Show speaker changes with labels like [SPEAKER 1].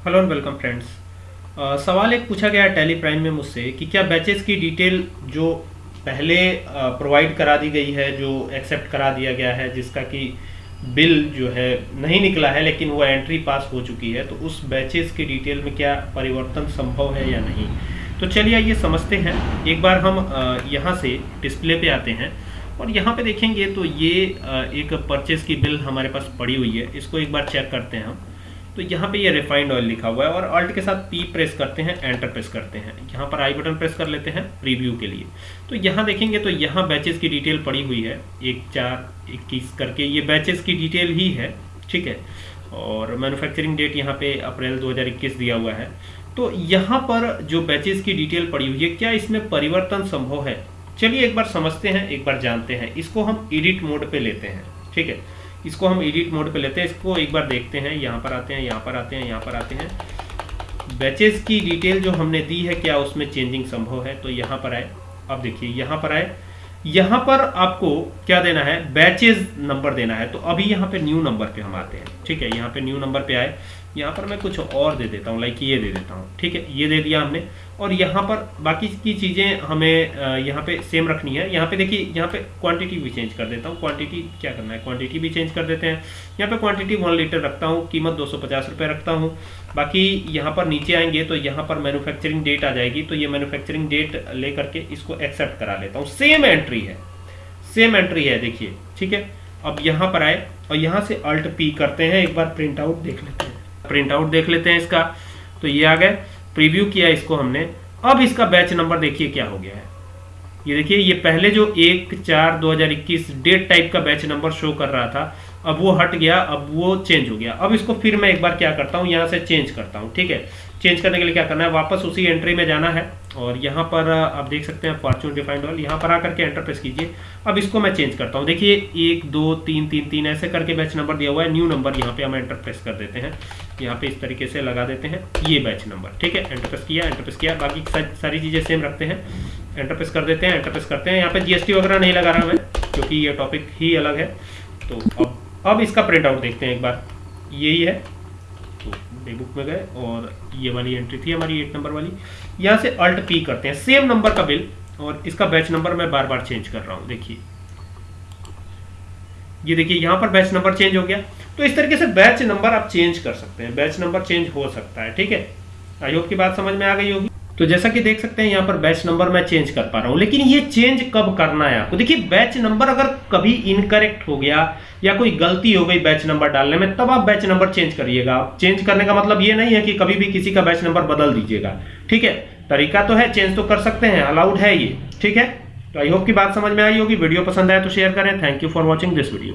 [SPEAKER 1] Hello and welcome friends सवाल एक पूछा गया टैली प्राइम में मुझसे कि क्या बैचेस की डिटेल जो पहले प्रोवाइड करा दी गई है, जो एक्सेप्ट करा दिया गया है, जिसका कि बिल जो है नहीं निकला है, लेकिन वो एंट्री पास हो चुकी है तो उस बैचेस की डिटेल में क्या परिवर्तन संभव है या नहीं? तो चलिए आइए समझते हैं। एक बार हम यहाँ से डिस्प्ले पे आते हैं और यहाँ पे देखेंगे तो ये एक परचेज की बिल हमारे पास पड़ी हुई है। इसको एक बार चेक करते हैं हम। तो यहाँ पे ये रिफाइंड ऑयल लिखा हुआ है और अल्ट के साथ पी प्रेस करते हैं एंटर प्रेस करते हैं। यहाँ पर आई बटन प्रेस कर लेते हैं प्रीव्यू के लिए। तो यहाँ देखेंगे तो यहाँ बैचेस की डिटेल पड़ी हुई है। एक, चार, इक्कीस करके ये बैचेस की डिटेल ही है, ठीक है? और मैन्युफैक्चरिंग डेट यहाँ पे अप्रैल 2021 दिया हुआ है। तो यहाँ पर जो बैचेस की डिटेल पड़ी हुई है, क्या इसमें परिवर्तन संभव है? चलिए एक बार समझते हैं, एक बार जानते हैं। इसको हम एडिट मोड पे लेते हैं, ठीक है? इसको हम एडिट मोड पे लेते हैं। इसको एक बार देखते हैं। यहाँ पर आते हैं, यहाँ पर आते हैं, यहाँ पर आते हैं। बैचेस की डिटेल जो हमने दी है, क्या उसमें चेंजिंग संभव है? तो यहाँ पर आए। अब देखिए, यहाँ पर आए। यहाँ पर आपको क्या देना है? बैचेज नंबर देना है। तो अभी यहाँ पे न्यू नंबर पे हम आते हैं। ठीक है? यहाँ पे न्यू नंबर पे आए। यहाँ पर मैं कुछ और दे देता हूँ लाइक ये दे देता हूँ। ठीक है? ये दे दिया हमने। और यहाँ पर बाकी की चीज़ें हमें यहाँ पे सेम रखनी है। यहाँ पे देखिए, यहाँ पे क्वांटिटी भी चेंज कर देता हूँ। क्वांटिटी क्या करना है? क्वांटिटी भी चेंज कर देते हैं। यहाँ पे क्वांटिटी वन लीटर रखता हूँ। कीमत दो सौ रखता हूँ। बाकी यहाँ पर नीचे आएँगे तो यहाँ पर मैन्युफैक्चरिंग डेट आ जाएगी। तो ये मैन्युफैक्चरिंग डेट ले करके इसको एक्सेप्ट करा लेता हूँ। सेम एंट्री है। सेम एंट्री है, देखिए, ठीक है? अब यहाँ पर आए और यहाँ से अल्ट पी करते हैं, एक बार प्रिंट आउट देख लेते हैं। प्रिंट आउट देख लेते हैं इसका। तो ये आ गए प्रीव्यू किया इसको हमने। अब इसका बैच नंबर देखिए क्या हो गया है। ये देखिए, ये पहले जो एक चार दो डेट टाइप का बैच नंबर शो कर रहा था अब वो हट गया, अब वो चेंज हो गया। अब इसको फिर मैं एक बार क्या करता हूँ, यहाँ से चेंज करता हूँ, ठीक है? चेंज करने के लिए क्या करना है? वापस उसी एंट्री में जाना है और यहाँ पर, आप देख सकते हैं फॉर्चून डिफाइंड ऑल यहाँ पर आकर के एंटर प्रेस कीजिए। अब इसको मैं चेंज करता हूँ। देखिए, एक, दो, तीन तीन तीन, ऐसे करके बैच नंबर दिया हुआ है। न्यू नंबर यहाँ पे हम एंटर प्रेस कर देते हैं। यहाँ पे इस तरीके से लगा देते हैं। ये बैच नंबर ठीक है? एंटर प्रेस किया एंटर प्रेस किया। बाकी सारी चीज़ें सेम रखते हैं। एंटर प्रेस कर देते हैं एंटर प्रेस करते हैं। यहाँ पे जीएसटी वगैरह नहीं लगा रहा मैं, क्योंकि ये टॉपिक ही अलग है। तो अब अब इसका प्रिंट आउट देखते हैं एक बार। यही है। तो डे बुक में गए और ये वाली एंट्री थी हमारी एट नंबर वाली। यहाँ से अल्ट पी करते हैं। सेम नंबर का बिल और इसका बैच नंबर मैं बार बार चेंज कर रहा हूँ। देखिए। ये देखिए, यहाँ पर बैच नंबर चेंज हो गया। तो इस तरीके से बैच नंबर आप चेंज कर सकते हैं। बैच नंबर चेंज हो सकता है। ठीक है? आई होप की बात समझ में आ गई होगी। तो जैसा कि देख सकते हैं, यहाँ पर बैच नंबर मैं चेंज कर पा रहा हूँ। लेकिन ये चेंज कब करना है आपको? देखिए बैच नंबर अगर कभी इनकरेक्ट हो गया या कोई गलती हो गई बैच नंबर डालने में, तब आप बैच नंबर चेंज करिएगा। चेंज करने का मतलब ये नहीं है कि कभी भी किसी का बैच नंबर बदल दीजिएगा। ठीक है? तरीका तो है चेंज तो कर सकते हैं। अलाउड है ये। ठीक है? तो आई होप की बात समझ में आई होगी। वीडियो पसंद आए तो शेयर करें। Thank you for watching this video